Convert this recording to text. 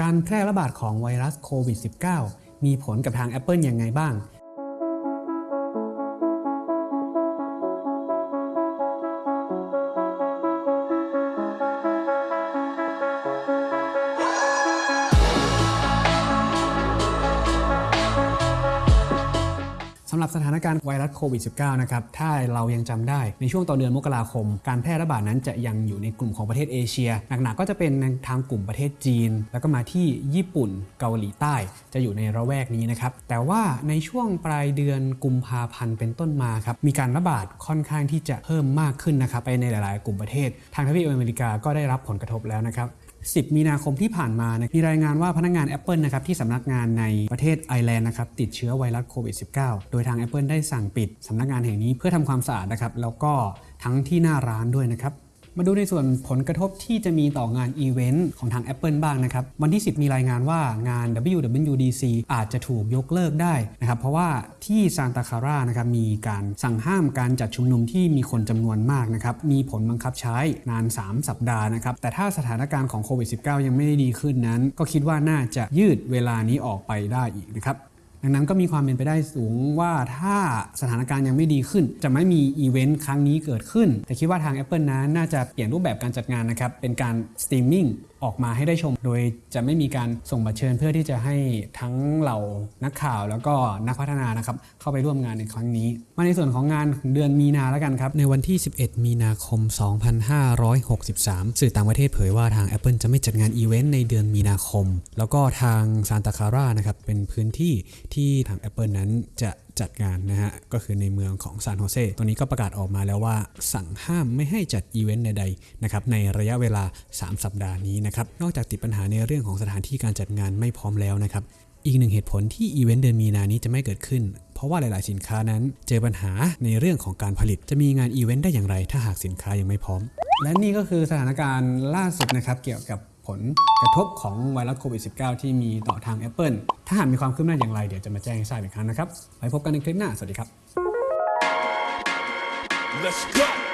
การแพร่ระบาดของไวรัสโควิด -19 มีผลกับทาง Apple ยังไงบ้าง สำหรับสถานการณ์ไวรัสโควิด -19 นะครับ ถ้าเรายังจำได้ในช่วงต่อเดือนมกราคม การแพร่ระบาดนั้นจะยังอยู่ในกลุ่มของประเทศเอเชีย หนักๆก็จะเป็นทางกลุ่มประเทศจีน แล้วก็มาที่ญี่ปุ่นเกาหลีใต้ จะอยู่ในระแวกนี้นะครับ แต่ว่าในช่วงปลายเดือนกุมภาพันธ์เป็นต้นมาครับ มีการระบาดค่อนข้างที่จะเพิ่มมากขึ้นนะครับไปในหลาย ๆ กลุ่มประเทศ ทางทวีปอเมริกาก็ได้รับผลกระทบแล้วนะครับ 10 มีนาคมที่ผ่านมานะมีรายงานว่าพนักงาน Apple นะครับที่สำนักงานในประเทศไอร์แลนด์นะครับติดเชื้อไวรัสโควิด -19 โดยทาง Apple ได้สั่งปิดสำนักงานแห่งนี้เพื่อทำความสะอาดนะครับแล้วก็ทั้งที่หน้าร้านด้วยนะครับ มาดูในส่วนผลกระทบที่จะมีต่องานอีเวนต์ของทาง Apple บ้างนะครับ วันที่ 10 มีรายงานว่างาน WWDC อาจจะถูกยกเลิกได้นะครับ เพราะว่าที่ซานตาคารานะครับมีการสั่งห้ามการจัดชุมนุมที่มีคนจำนวนมากนะครับ มีผลบังคับใช้นาน 3 สัปดาห์นะครับ แต่ถ้าสถานการณ์ของโควิด -19 ยังไม่ได้ดีขึ้นนั้น ก็คิดว่าน่าจะยืดเวลานี้ออกไปได้อีกนะครับ ดังนั้นก็มีความเป็นไปได้สูงว่าถ้าสถานการณ์ยังไม่ดีขึ้น จะไม่มีอีเวนต์ครั้งนี้เกิดขึ้น แต่คิดว่าทาง Apple นั้นน่าจะเปลี่ยนรูปแบบการจัดงานนะครับเป็นการสตรีมมิ่งออกมาให้ได้ชม โดยจะไม่มีการส่งบัตรเชิญเพื่อที่จะให้ทั้งเหล่านักข่าวแล้วก็นักพัฒนานะครับเข้าไปร่วมงานในครั้งนี้ มาในส่วนของงานเดือนมีนาแล้วกันครับ ในวันที่ 11 มีนาคม 2563 สื่อต่างประเทศเผยว่าทาง Apple จะไม่จัดงานอีเวนต์ในเดือนมีนาคม แล้วก็ทางซานตาคลารานะครับเป็นพื้นที่ที่ทาง Apple นั้นจะ จัดงานนะฮะ ก็คือในเมืองของซานโฮเซตัวนี้ก็ประกาศออกมาแล้วว่า สั่งห้ามไม่ให้จัดอีเวนต์ใดๆนะครับในระยะเวลา 3 สัปดาห์นี้นะครับ นอกจากติดปัญหาในเรื่องของสถานที่การจัดงานไม่พร้อมแล้วนะครับ อีกหนึ่งเหตุผลที่อีเวนต์เดือนมีนานี้จะไม่เกิดขึ้นเพราะว่าหลาย ๆ สินค้านั้นเจอปัญหาในเรื่องของการผลิต จะมีงานอีเวนต์ได้อย่างไร ถ้าหากสินค้ายังไม่พร้อม และนี่ก็คือสถานการณ์ล่าสุดนะครับเกี่ยวกับ ผลกระทบของไวรัสโควิด -19 ที่มีต่อทาง Apple ถ้าหากมีความคืบหน้าอย่างไรเดี๋ยวจะมาแจ้งให้ทราบอีกครั้งนะครับ ไว้พบกันในคลิปหน้า สวัสดีครับ Let's go.